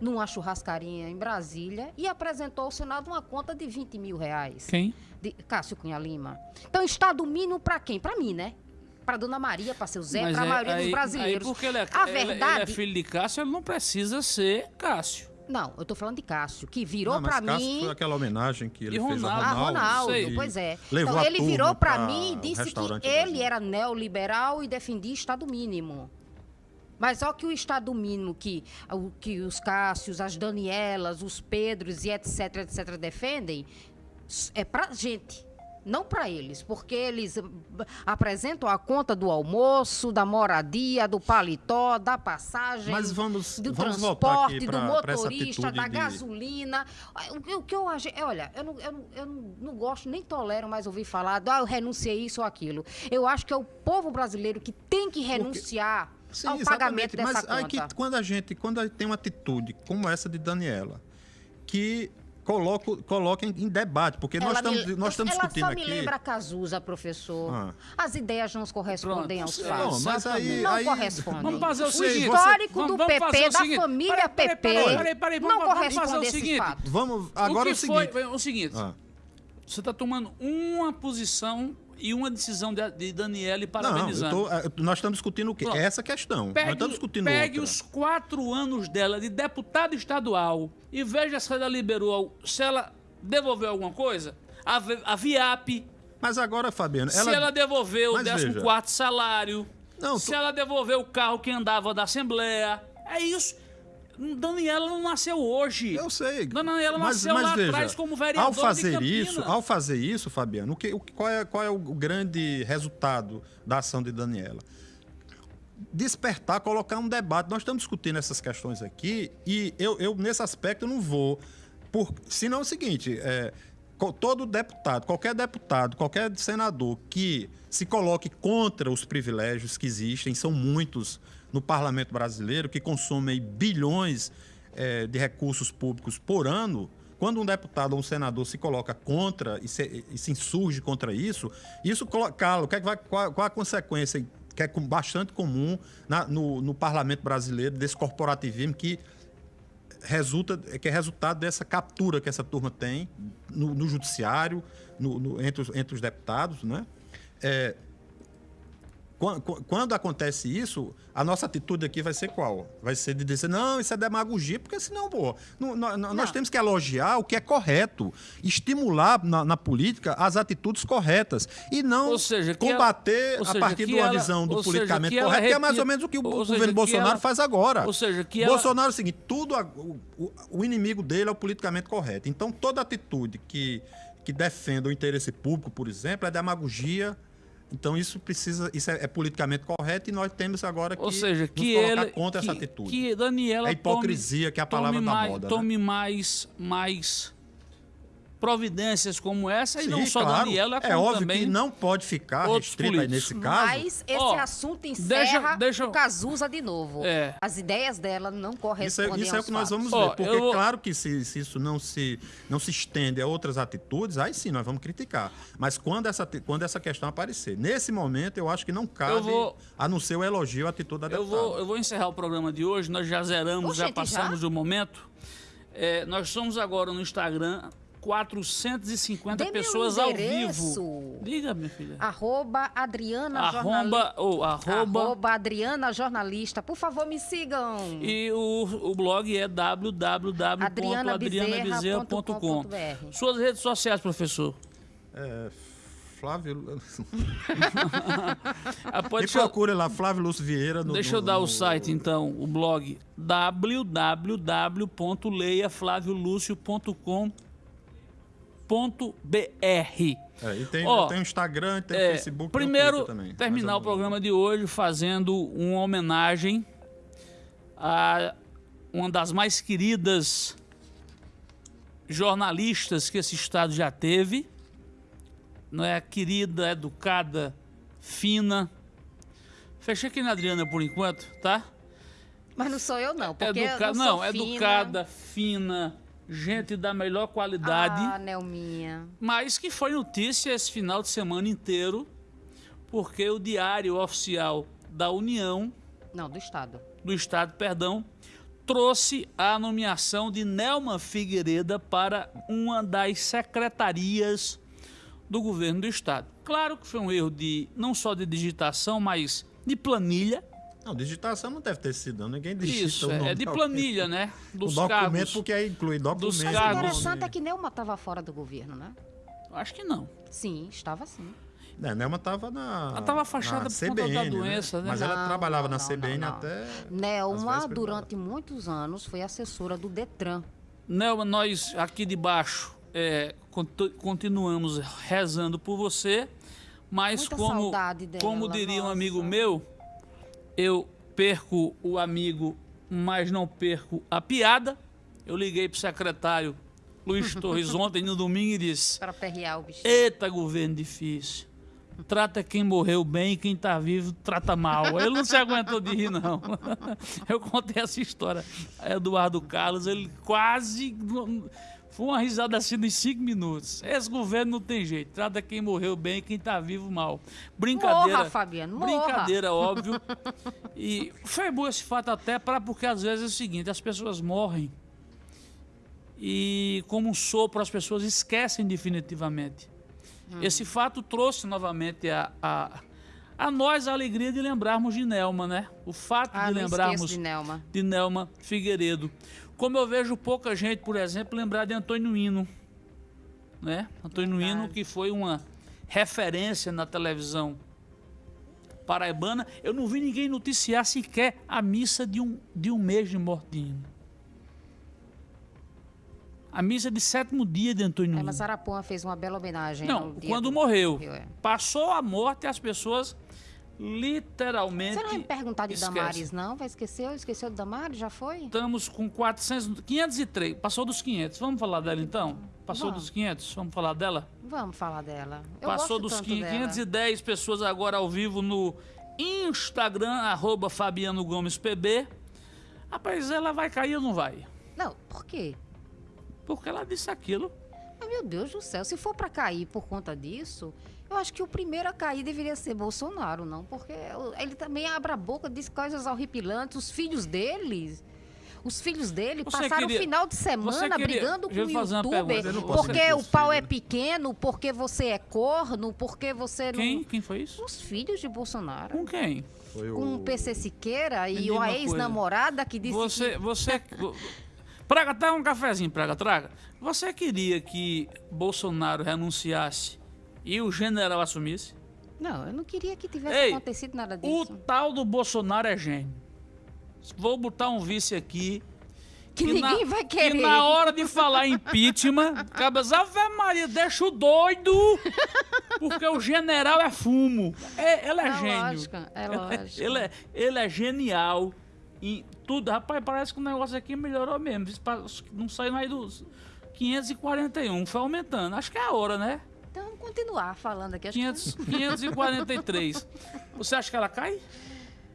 numa churrascaria em Brasília, e apresentou ao Senado uma conta de 20 mil reais Quem? de Cássio Cunha Lima. Então, Estado mínimo para quem? Para mim, né? Para Dona Maria, para seu Zé, para a é- maioria aí- dos brasileiros. Aí porque ele é, a ele- ele verdade. é filho de Cássio, ele não precisa ser Cássio. Não, eu tô falando de Cássio, que virou para Cássio mim. foi aquela homenagem que ele E fez a Ronaldo. Ah, Ronaldo. Ronaldo, pois é. Levou então a ele virou para pra mim e disse que ele era neoliberal e defendia Estado mínimo. Mas só que o Estado mínimo que, o, que os Cássios, as Danielas, os Pedros e etc, etc defendem, é pra gente. Não para eles, porque eles hum, apresentam a conta do almoço, da moradia, do paletó, da passagem, Mas vamos- do vamos transporte, do pra- essa motorista, da de- gasolina. O, que- o que eu acho, é, olha, eu, não, eu, não, eu não, gosto nem tolero mais ouvir falar, do, ah, eu renunciei isso ou aquilo. Eu acho que é o povo brasileiro que tem que renunciar Sim, ao pagamento dessa Mas conta. aí que quando a gente, quando a gente tem uma atitude como essa de Daniela, que coloco, coloquem em debate, porque nós Ela me- estamos, nós estamos ela discutindo só aqui. me lembra a Cazuza, professor. Ah. As ideias não correspondem Pronto. aos Não, fatos. mas aí- não aí- correspondem. Vamos fazer o o seguinte. histórico vamos- do vamos PP, fazer o da seguinte. família Peraí, PP, peraí, peraí, peraí, vamos- não vamos fazer corresponde o a esses seguinte. fatos. Vamos agora o é que o seguinte. foi, o seguinte, Ah. você está tomando uma posição e uma decisão de, de Daniele Não, parabenizando. tô- eh, nós estamos discutindo o quê? Pronto. Essa questão. nós Pegue, estamos discutindo pegue outra. os quatro anos dela de deputada estadual e veja se ela liberou, se ela devolveu alguma coisa. A, a VIAP, Mas agora, Fabiano, se ela devolveu o Mas 14 veja. quarto salário, Não, se tu- ela devolveu o carro que andava da Assembleia. É isso. Daniela não nasceu hoje. Eu sei. Daniela mas, nasceu mas lá veja, atrás como vereadora Ao fazer isso, ao fazer isso, Fabiano, o que, o, qual, é, qual é o grande resultado da ação de Daniela? Despertar, colocar um debate. Nós estamos discutindo essas questões aqui e eu, eu nesse aspecto, eu não vou. Por, senão é o seguinte: é, todo deputado, qualquer deputado, qualquer senador que se coloque contra os privilégios que existem, são muitos no parlamento brasileiro, que consomem bilhões eh, de recursos públicos por ano, quando um deputado ou um senador se coloca contra e se, e se insurge contra isso, isso coloca, o que é qual, qual a consequência que é bastante comum na- no, no parlamento brasileiro desse corporativismo que resulta, que é resultado dessa captura que essa turma tem no, no judiciário, no- entre, os, entre os deputados, né? É, quan- quan- quando acontece isso, a nossa atitude aqui vai ser qual? Vai ser de dizer, não, isso é demagogia, porque senão, pô, não- nó- nó- nós temos que elogiar o que é correto, estimular na, na política as atitudes corretas e não seja, combater ela- a seja, partir de uma ela- visão do seja, politicamente que ela correto, que é mais ou menos o que o seja, governo que Bolsonaro ela- faz agora. ou seja, que Bolsonaro é o seguinte, tudo a- o- o inimigo dele é o politicamente correto. Então, toda atitude que, que defenda o interesse público, por exemplo, é demagogia. Então, isso precisa, isso é, é politicamente correto e nós temos agora que Ou seja, nos que colocar ele contra que, essa atitude. que Daniela É hipocrisia, tome- que é a palavra da mais, moda, né? Tome mais mais providências como essa e não Sim, só claro. Daniela, É como óbvio também que não pode ficar outros restrito aí políticos. nesse caso. Mas esse Ó, assunto deixa- encerra deixa eu- o Cazuza de novo. É. As ideias dela não Isso é, correspondem isso é o que nós fatos. vamos Ó, ver. Porque, eu vou- claro que se, se isso não se, não se estende a outras atitudes, aí sim nós vamos criticar. Mas quando essa, quando essa questão aparecer, nesse momento, eu acho que não cabe, vou- a não ser o elogio à atitude da Eu deputada. vou, eu vou encerrar o programa de hoje, nós já zeramos, já passamos já? do momento. É, nós somos agora no Instagram 450 Dê-me um pessoas ao vivo. Diga, minha filha. Arroba Adriana Arroba, Jornalista. ou arroba, Arroba Adriana Jornalista. Por favor, me sigam. E o, o blog é www.adrianabezerra.com. Suas redes sociais, professor. É, Flávio. Me pode deixa, eu- procure lá, Flávio Lúcio Vieira. No, deixa no- eu dar o no- site, então, o blog www.leiaflaviolucio.com.br. É, e tem, Ó, tem o Instagram, tem o É, Facebook. o primeiro, Twitter também. terminar o programa de hoje fazendo uma homenagem a uma das mais queridas jornalistas que esse estado já teve. Não é querida, educada, fina. Fechei aqui na Adriana por enquanto, tá? Mas não sou eu, não. Porque Educa... eu não, Não, educada, fina, gente da melhor qualidade Ah, Nelminha. mas que foi notícia esse final de semana inteiro, porque o Diário Oficial da União, Não, do Estado. do Estado, perdão, trouxe a nomeação de Nelma Figueiredo para uma das secretarias do governo do Estado. Claro que foi um erro de não só de digitação, mas de planilha. Não, digitação não deve ter sido, não. Ninguém digita Isso, o nome é de alguém. planilha, né? O Dos documento, cargos. porque aí inclui documento. Dos Mas o interessante é que Nelma estava fora do governo, né? Acho que não. Sim, estava sim. É, Nelma estava na. Ela tava afastada por conta da CBN, doença, né? Mas ela Não, trabalhava não, na não, CBN não, não. até. Nelma, durante muitos anos, foi assessora do Detran. Nelma, nós aqui de baixo é, continuamos rezando por você, mas Muita como, saudade dela, como diria um amigo meu, eu perco o amigo, mas não perco a piada. Eu liguei para o secretário Luiz Torres ontem no domingo e disse: Para perrear o bicho. Eita, governo difícil. trata quem morreu bem e quem tá vivo trata mal. Ele não se aguentou de rir, não. Eu contei essa história. Eduardo Carlos, ele quase. Foi uma risada assim em cinco minutos. Esse governo não tem jeito. Trata quem morreu bem e quem tá vivo mal. Brincadeira. Morra, Fabiano, morra. Brincadeira, óbvio. E foi bom esse fato até para porque às vezes é o seguinte, as pessoas morrem e como um sopro as pessoas esquecem definitivamente. Hum. Esse fato trouxe novamente a, a, a nós a alegria de lembrarmos de Nelma, né? O fato Ah, de lembrarmos de Nelma. de Nelma Figueiredo. Como eu vejo pouca gente, por exemplo, lembrar de Antônio Hino, né? Antônio Hino Verdade. que foi uma referência na televisão paraibana. Eu não vi ninguém noticiar sequer a missa de um, de um mês de morte de Hino. A missa de sétimo dia de Antônio É, Hino. mas Arapuã fez uma bela homenagem. Não, quando do- morreu. morreu, é. Passou a morte e as pessoas literalmente. Você não vai me perguntar de esquecem. Damares, não? Vai esquecer? Esqueceu de Damares? Já foi? Estamos com 400, 503. Passou dos 500. Vamos falar dela então? Passou Vamos. dos 500? Vamos falar dela? Vamos falar dela. Eu Passou dos tanto 500, dela. 510 pessoas agora ao vivo no Instagram, arroba Fabiano Gomes PB. Rapaz, ela vai cair ou não vai? Não, por quê? Porque ela disse aquilo. Mas, meu Deus do céu, se for pra cair por conta disso, eu acho que o primeiro a cair deveria ser Bolsonaro, não? Porque ele também abre a boca, diz coisas horripilantes. Os filhos dele, os filhos dele Você passaram queria- o final de semana queria- brigando com o youtuber pergunta. Porque o pau é pequeno, porque você é corno, porque você não... Quem? Quem foi isso? Os filhos de Bolsonaro. Com quem? Foi Com o PC Siqueira e a uma ex-namorada que disse Você, que... você. Praga, traga um cafezinho, Praga, traga. Você queria que Bolsonaro renunciasse e o general assumisse? Não, eu não queria que tivesse Ei, acontecido nada O disso. tal do Bolsonaro é gênio. Vou botar um vice aqui. Que ninguém vai querer. Que na hora de falar impeachment, cabas, Ave Maria, deixa o doido. Porque o general é fumo. É, ele é, É gênio. lógico, é lógico. Ele é, ele é genial em tudo. Rapaz, parece que o negócio aqui melhorou mesmo. Não saiu mais dos 541, foi aumentando. Acho que é a hora, né? Vamos continuar falando aqui. Acho que- 500, 543. Você acha que ela cai?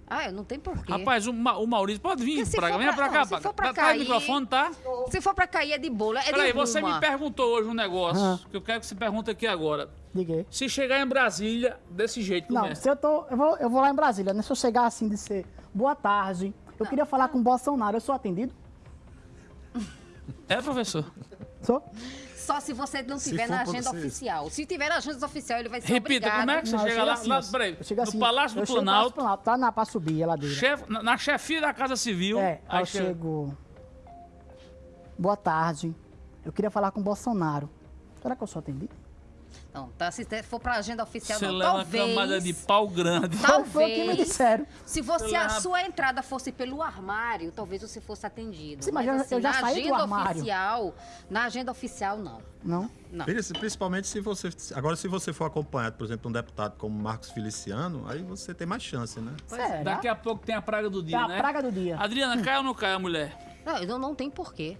Ah, eu não tem porquê. Rapaz, o, Ma- o Maurício pode vir pra cá. Venha pra- cá, não, se pra for pra cá. Traz o cair- microfone, tá? Se for pra cair é de bola, é Peraí, você me perguntou hoje um negócio Ah. que eu quero que você pergunte aqui agora. Diga. Se chegar em Brasília desse jeito, Não, começa. se eu tô. Eu vou, eu vou lá em Brasília, né? Se eu chegar assim de ser boa tarde, eu queria falar com o Bolsonaro, eu sou atendido? É, professor? Sou? Só se você não tiver na agenda oficial. Se tiver na agenda oficial, ele vai ser Repita, obrigado. como é que você Não, chega chego lá? assim, lá peraí, Eu chego no assim, Palácio do chego no Planalto, Palácio do Planalto, tá na, pra subir a ladeira. chefe- na, na chefia da Casa Civil. É, aí eu chega- chego. Boa tarde. Eu queria falar com o Bolsonaro. Será que eu sou atendido? Não, tá, se for pra agenda oficial, Você não. leva uma Talvez, camada de pau grande. Talvez. Foi o que me disseram. se você, a leva- sua entrada fosse pelo armário, talvez você fosse atendido. Sim, mas Mas, eu- eu já na saí do agenda armário. oficial, na agenda oficial, não. Não? Não. Princi- Principalmente se você. Agora, se você for acompanhado, por exemplo, de um deputado como Marcos Feliciano, aí você tem mais chance, né? Será? Daqui a pouco tem a praga do dia, Tem a né? praga do dia. Adriana, cai ou não cai a mulher? Não, não, não tem porquê.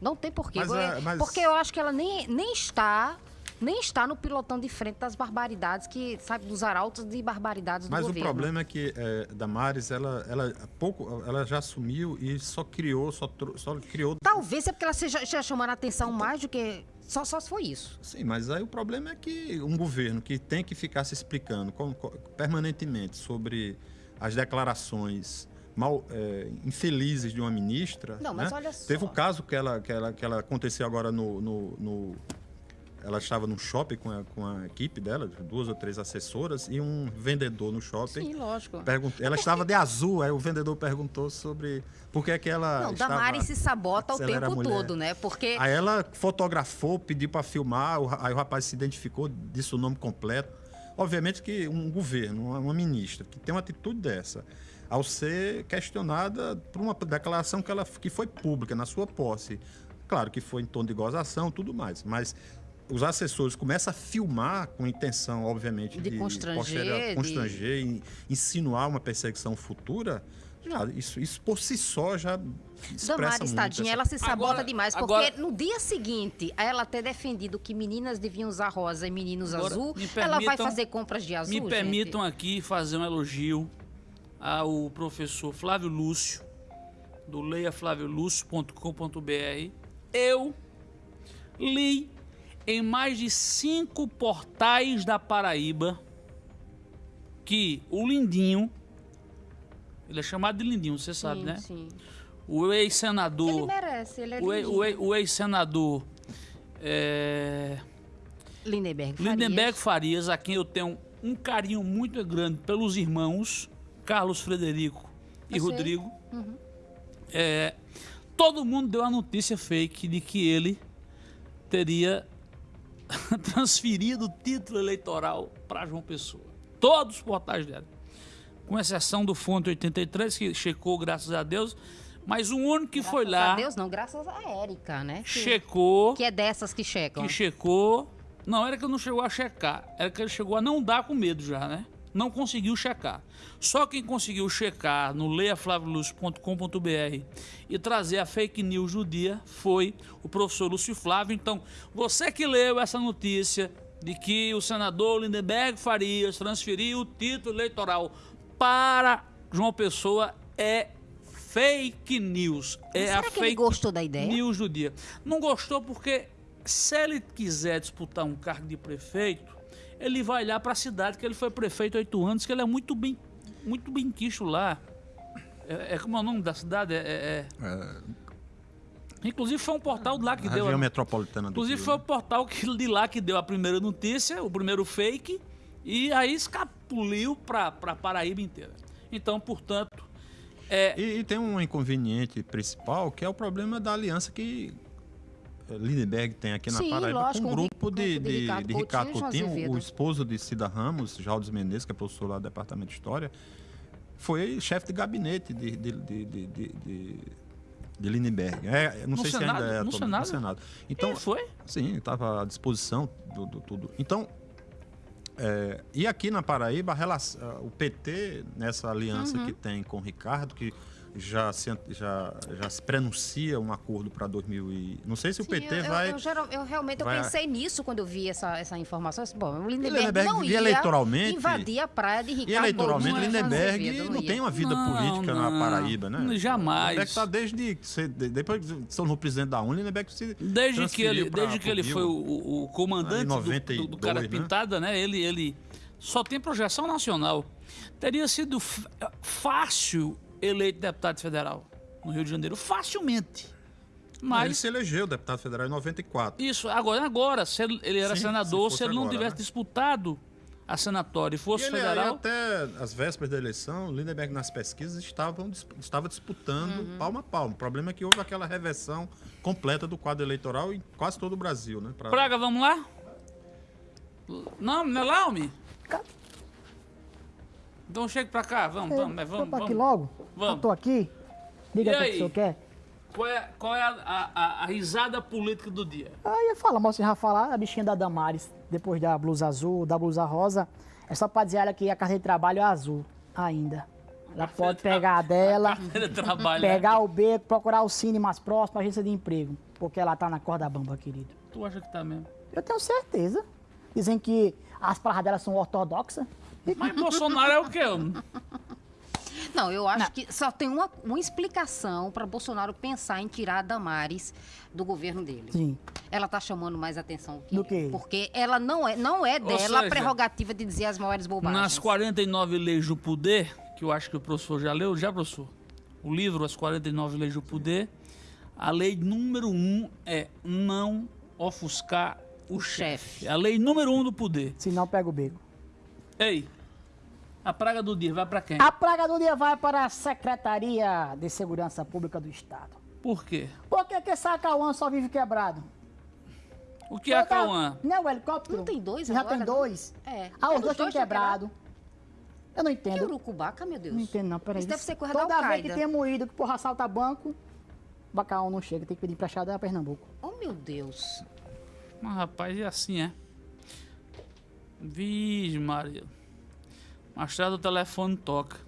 Não tem porquê. Mas, porque, é, mas- porque eu acho que ela nem, nem está. Nem está no pilotão de frente das barbaridades que, sabe, dos arautos de barbaridades do Mas o governo. problema é que é, Damares, ela, ela, pouco, ela já assumiu e só criou, só, só criou. Talvez é porque ela seja, chamando a atenção mais do que. Só, só se foi isso. Sim, mas aí o problema é que um governo que tem que ficar se explicando com- com- permanentemente sobre as declarações mal é, infelizes de uma ministra. Não, mas né? olha só. Teve o caso que ela, que ela, que ela aconteceu agora no. no- no- ela estava num shopping com a, com a equipe dela, duas ou três assessoras, e um vendedor no shopping. Sim, lógico. Pergun- ela estava de azul, aí o vendedor perguntou sobre por que é que ela Não, estava... Damares se sabota o tempo todo, né? Porque. Aí ela fotografou, pediu para filmar, aí o rapaz se identificou, disse o nome completo. Obviamente que um governo, uma, uma ministra, que tem uma atitude dessa, ao ser questionada por uma declaração que, ela, que foi pública, na sua posse, claro que foi em tom de gozação tudo mais, mas os assessores começam a filmar com intenção, obviamente, De constranger, de- constranger e insinuar uma perseguição futura, já, isso, isso por si só já Damares, tadinha, essa- ela se sabota Agora- demais, porque agora- no dia seguinte, a ela ter defendido que meninas deviam usar rosa e meninos Agora, azul, me ela vai permitam- fazer compras de azul, Me gente? permitam aqui fazer um elogio ao professor Flávio Lúcio, do leiaflaviolúcio.com.br. Eu li em mais de cinco portais da Paraíba que o Lindinho, ele é chamado de Lindinho, você sabe, sim, né? Sim. O Ele ex-senador, merece, ele é o, lindinho. o, o ex-senador é, Lindenberg Farias. Lindenberg Farias, a quem eu tenho um carinho muito grande pelos irmãos Carlos Frederico e Eu. Rodrigo. Uhum. É, todo mundo deu a notícia fake de que ele teria transferido o título eleitoral para João Pessoa. Todos os portais dela. Com exceção do Fonte 83, que checou, graças a Deus. Mas o único que foi Graças lá, a Deus, não, graças a Érica, né? Que, checou, que é dessas que checam. que checou. Não, era que não chegou a checar. Era que ele chegou a não dar com medo já, né? Não conseguiu checar. Só quem conseguiu checar no leiaflaviolúcio.com.br e trazer a fake news do dia foi o professor Lúcio Flávio. Então, você que leu essa notícia de que o senador Lindenberg Farias transferiu o título eleitoral para João Pessoa é fake news. É Será a que fake ele gostou da ideia? News do dia. Não gostou porque se ele quiser disputar um cargo de prefeito, ele vai lá para a cidade que ele foi prefeito há oito anos, que ele é muito bem, muito bem quisto lá. É, é como é o nome da cidade? É, é- é- Inclusive foi um portal lá que a deu. região a- metropolitana Inclusive Rio, foi o né? portal que, de lá que deu a primeira notícia, o primeiro fake, e aí escapuliu para a Paraíba inteira. Então, portanto, é, E, e tem um inconveniente principal, que é o problema da aliança que Lindenberg tem aqui na Sim, Paraíba lógico, com um um grupo de, de de, Ricardo de Ricardo Coutinho Coutinho, o esposo de Cida Ramos, Jaldes Mendes, que é professor lá do Departamento de História, foi chefe de gabinete de, de, de, de, de, de- de Lindenberg. É, não No sei se Senado? ainda é No atualmente, Senado? no Senado. Então, quem foi? Sim, estava à disposição do, do tudo. Então, é, e aqui na Paraíba, a relação- o PT, nessa aliança Uhum. que tem com o Ricardo, que já se, já, já se prenuncia um acordo para 2000 e... Não sei se o Sim, PT eu, eu- vai... Eu, geral- eu realmente eu vai- pensei nisso quando eu vi essa, essa informação. Eu disse, Bom, o Lindenberg, Lindenberg não via ia eleitoralmente- invadir a praia de Ricardo E eleitoralmente, e Lindenberg não ia. tem uma vida Não, política não. na Paraíba, né? Jamais. Lindenberg está desde... Depois que se tornou presidente da UNE, Lindenberg se Desde que ele, pra- desde que ele Rio. foi o, o- o comandante Ali, do- do, 92, cara né? pintada, né? Ele, ele só tem projeção nacional. Teria sido fácil eleito deputado federal no Rio de Janeiro, facilmente. Ele Mas se elegeu deputado federal em 94. isso agora, agora, se ele, ele era Sim, senador, se se, ele não agora, tivesse né? disputado a senatória e E fosse ele, aí, federal, até as vésperas da eleição, Lindenberg nas pesquisas estavam, estava disputando Uhum. palmo a palmo. O problema é que houve aquela reversão completa do quadro eleitoral em quase todo o Brasil, né? Pra- Praga, vamos lá? Não, não é lá, homem? Então chega pra cá, vamos, vamos, mas vamos. Vamos aqui vamos. logo? Vamos. Eu tô aqui. Diga o que, aí? que o senhor quer. Qual é, qual é a, a- a- a risada política do dia? Aí eu falo, mas você já falar a bichinha da Damares, depois da blusa azul, da blusa rosa, é só pra dizer a ela que a carteira de trabalho é azul ainda. Ela pode pegar a dela, Ele trabalha. pegar o beco, procurar o cine mais próximo, a agência de emprego. Porque ela tá na corda bamba, querido. Tu acha que tá mesmo? Eu tenho certeza. Dizem que as palavras dela são ortodoxas. Mas Bolsonaro é o quê? homem? Não, eu acho que só tem uma, uma explicação para Bolsonaro pensar em tirar a Damares do governo dele. Sim. Ela tá chamando mais atenção que Do ele, quê? Porque ela não é, não é dela seja, a prerrogativa de dizer as maiores bobagens. Nas 49 leis do poder, que eu acho que o professor já leu, já, professor? O livro As 49 Leis do Poder, a lei número um é não ofuscar o, O chefe. chefe. É a lei número um do poder. Se não, pega o beco. Ei, a praga do dia vai pra quem? A praga do dia vai para a Secretaria de Segurança Pública do Estado. Por quê? Por que que esse Cauã só vive quebrado? O que é a Cauã? Não é o helicóptero? Não tem dois Já agora, tem não? dois? É. Ah, É, os dois estão estão quebrados. Eu não Que entendo. urucubaca, meu Deus. Não entendo não, peraí. Isso deve ser coisa Toda da vez que tem moído que porra assalta banco, Bacaú não chega, tem que pedir emprestado a Pernambuco. Oh, meu Deus. Mas, rapaz, é assim, é. Vixe, Maria. Tarde o telefone toca.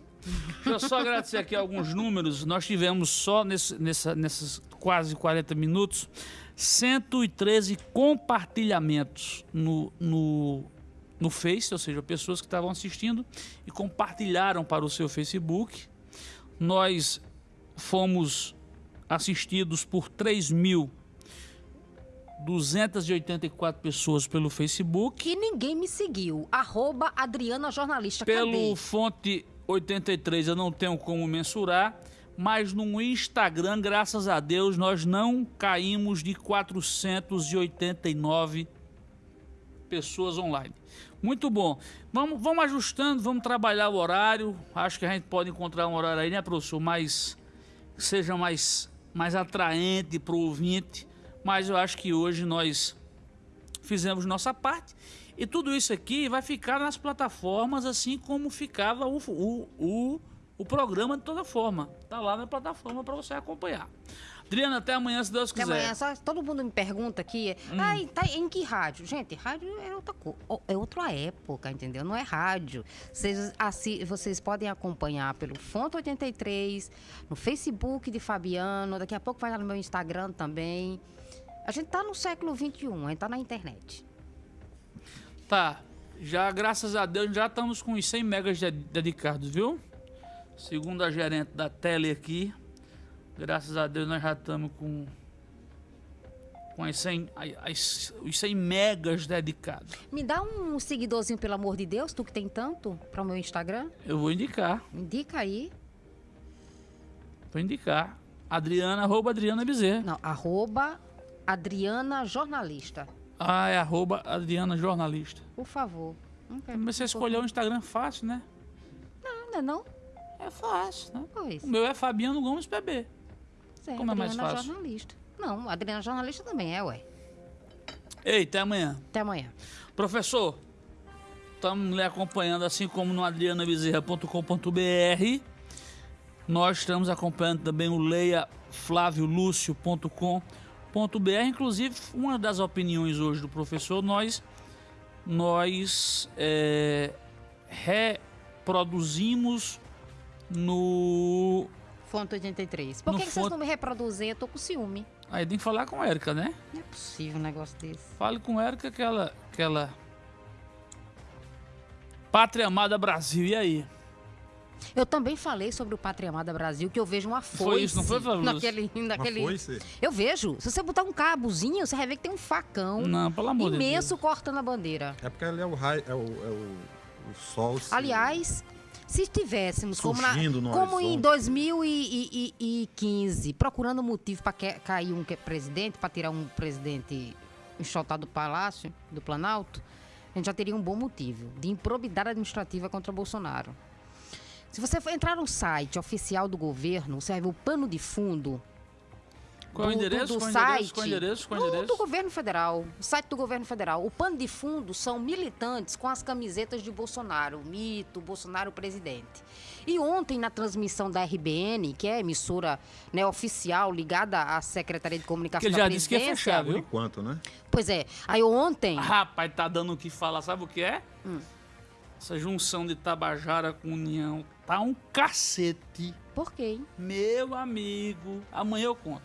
Deixa eu só agradecer aqui alguns números. Nós tivemos só nesse, nessa, nesses quase 40 minutos 113 compartilhamentos no, no, no Face, ou seja, pessoas que estavam assistindo e compartilharam para o seu Facebook. Nós fomos assistidos por 3.284 pessoas pelo Facebook. Que ninguém me seguiu. Arroba Adriana Jornalista. Pelo Cadê? fonte 83 eu não tenho como mensurar, mas no Instagram, graças a Deus, nós não caímos de 489 pessoas online. Muito bom. Vamos, vamos ajustando, vamos trabalhar o horário. Acho que a gente pode encontrar um horário aí, né, professor? Mais, seja mais, mais atraente para o ouvinte. Mas eu acho que hoje nós fizemos nossa parte. E tudo isso aqui vai ficar nas plataformas, assim como ficava o, o, o, o programa de toda forma. Tá lá na plataforma para você acompanhar. Adriana, até amanhã, se Deus Até quiser. amanhã, só, todo mundo me pergunta aqui, Hum. ai, tá em que rádio? Gente, rádio é outra é outra época, entendeu? Não é rádio. Vocês, assi- vocês podem acompanhar pelo Fonte 83, no Facebook de Fabiano, daqui a pouco vai lá no meu Instagram também. A gente tá no século XXI, a gente tá na internet. Tá, já graças a Deus já estamos com os 100 megas de- dedicados, viu? Segundo a gerente da tele aqui, graças a Deus nós já estamos com, com as 100, as- as- os 100 megas dedicados. Me dá um seguidorzinho, pelo amor de Deus, tu que tem tanto, para o meu Instagram. Eu vou indicar, Indica aí. vou indicar. Adriana, arroba Adriana Bezerra. Não, arroba Adriana Jornalista. Ah, é arroba Adriana Jornalista. Por favor. Mas você escolheu o Instagram fácil, né? Não, não é não? É fácil, né? Pois. O meu é Fabiano Gomes PB. É, Como é mais Adriana fácil? Jornalista. Não, Adriana Jornalista também é, ué. Ei, até amanhã. Até amanhã. Professor, estamos lhe acompanhando, assim como no adrianabezerra.com.br. Nós estamos acompanhando também o leiaflaviolucio.com.br. Inclusive, uma das opiniões hoje do professor, nós, nós é, reproduzimos no. Fonte 83. Por que, que vocês não me reproduzem? Eu tô com ciúme. Aí tem que falar com a Érica, né? Não é possível um negócio desse. Fale com a Érica que ela, que ela. Pátria Amada Brasil, e aí? Eu também falei sobre o Pátria Amada Brasil, que eu vejo uma foice. isso, não foi, Lúcio? naquele, naquele... Uma foice? Eu vejo. Se você botar um cabozinho, você vai ver que tem um facão Não, pelo amor de Deus. imenso cortando a bandeira. É porque ali é o raio, é o, é o, o sol. se- Aliás, se tivéssemos, como, na- como em horizonte. 2015, procurando motivo para cair um que- presidente, para tirar um presidente enxotado do Palácio, do Planalto, a gente já teria um bom motivo de improbidade administrativa contra Bolsonaro. Se você for entrar no site oficial do governo, você vai ver o pano de fundo Qual é o do- do- endereço? do Qual é o site endereço? Qual o endereço? Qual é o do, endereço? do governo federal, o site do governo federal. O pano de fundo são militantes com as camisetas de Bolsonaro, mito, Bolsonaro presidente. E ontem, na transmissão da RBN, que é a emissora né, oficial ligada à Secretaria de Comunicação Que ele da já disse que ia Presidência. fechar, Por viu? enquanto, né? Pois é, aí ontem... Rapaz, tá dando o que falar. Sabe o que é? Hum. Essa junção de Tabajara com União tá um cacete. Por quê, hein? Meu amigo. Amanhã eu conto.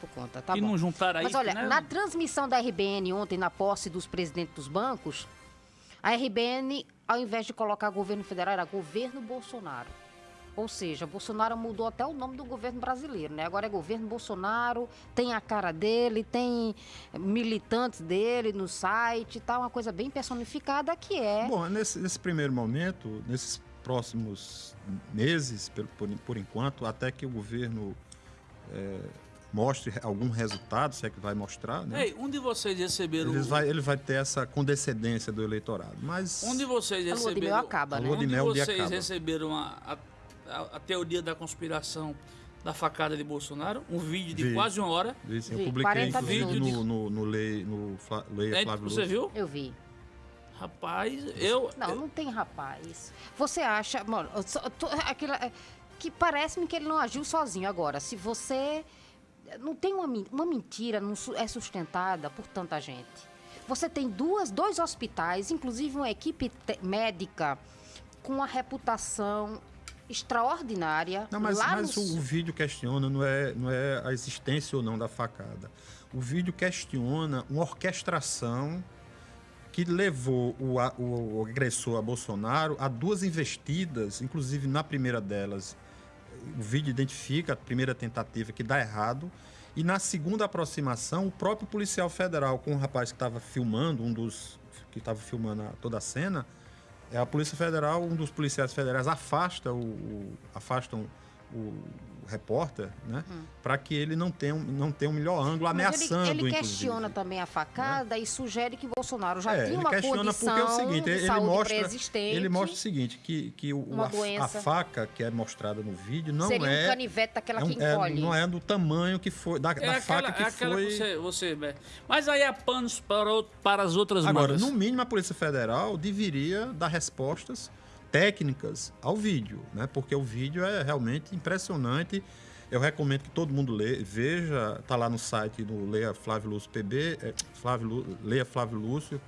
Por conta, tá e bom. não juntaram aí. Mas olha, né? na transmissão da RBN ontem, na posse dos presidentes dos bancos, a RBN, ao invés de colocar governo federal, era governo Bolsonaro. Ou seja, Bolsonaro mudou até o nome do governo brasileiro, né? Agora é governo Bolsonaro, tem a cara dele, tem militantes dele no site, tá uma coisa bem personificada que é. Bom, nesse, nesse primeiro momento, nesses próximos meses, por, por, por enquanto, até que o governo é, mostre algum resultado, se é que vai mostrar, né? Ei, um de vocês receberam. Ele vai, ele vai ter essa condescendência do eleitorado. Mas Um de vocês A lua de receberam. mel acaba, A né? lua Um de de um vocês acaba. receberam a, a, a- a teoria da conspiração da facada de Bolsonaro, um vídeo de Vi. quase uma hora. Isso, eu Vi, publiquei 40 inclusive minutos. no, no, no, Lei, no Fla- Leia Né? Flávio Você Lúcio. viu? Eu vi. Rapaz, eu. Não, não tem rapaz. Você acha, mano, eu só- tô- aquela, é, que parece-me que ele não agiu sozinho agora. Se você não tem uma, uma mentira, não é sustentada por tanta gente. Você tem duas, dois hospitais, inclusive uma equipe médica com uma reputação extraordinária. Não, mas, mas no o, vídeo questiona não é, não é a existência ou não da facada. O vídeo questiona uma orquestração que levou o, o- o agressor a Bolsonaro a duas investidas, inclusive na primeira delas, o vídeo identifica a primeira tentativa que dá errado. E na segunda aproximação, o próprio policial federal com o rapaz que estava filmando, um dos que estava filmando a- toda a cena, a Polícia Federal, um dos policiais federais afasta o, o- afastam o repórter, né, para que ele não tenha, um- não tenha um melhor ângulo, Mas ameaçando, ele, ele inclusive. questiona também a facada e sugere que Bolsonaro já É, tinha ele uma questiona condição porque é o seguinte, de ele saúde mostra, ele mostra o seguinte, que, que o, a, a faca que é mostrada no vídeo não Seria é, um canivete daquela é um- que é- encolhe. não é do tamanho que foi da, É da faca que é aquela foi. que você, você. Mas aí é panos para, para as outras Agora, no mínimo, a Polícia Federal deveria dar respostas técnicas ao vídeo, né? Porque o vídeo é realmente impressionante. Eu recomendo que todo mundo lê, veja, tá lá no site do Leia Flávio Lúcio PB, é, Flávio, Lu- Leia Flávio Lúcio,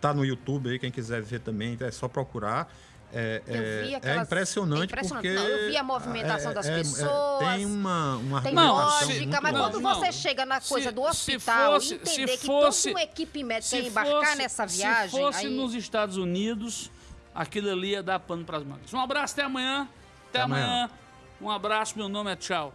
tá no YouTube aí, quem quiser ver também, é só procurar. É, Eu é- vi é aquelas- impressionante, é impressionante. porque... Não, eu vi a movimentação das pessoas, tem uma, uma Tem Não, se- lógica, mas não, quando não. você chega na coisa Se- do se hospital fosse- e entender se que fosse- toda uma equipe médica se ia embarcar fosse- nessa Se viagem, fosse aí... nos Estados Unidos, aquilo ali ia dar pano para as mangas. Um abraço, até amanhã. Até, Até amanhã. amanhã. Um abraço, meu nome é tchau.